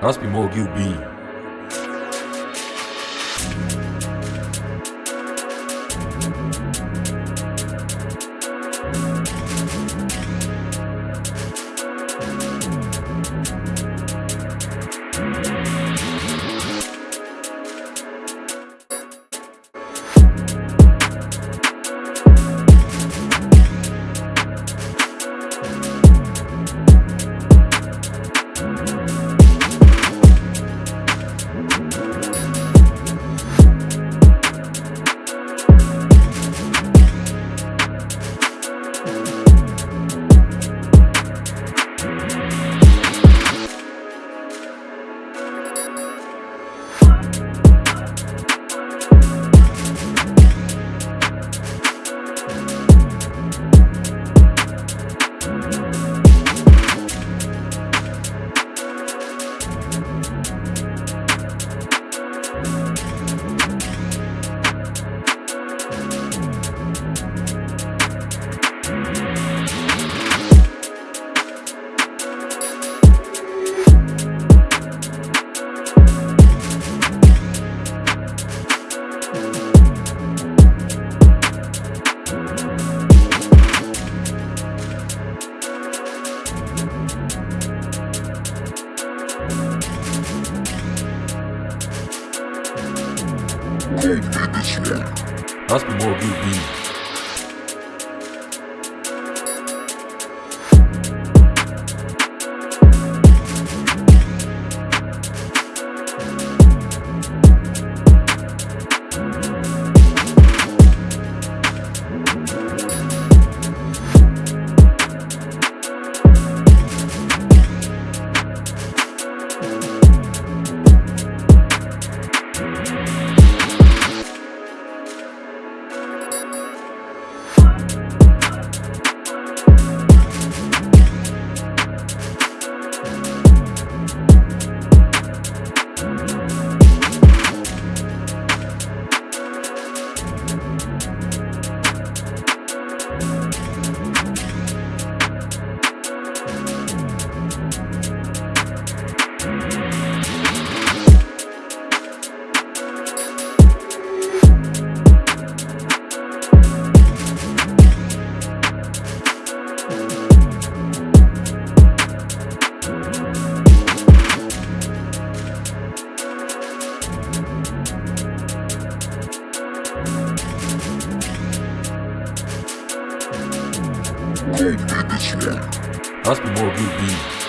Must be more QB. Must be more QB. Must be more QB.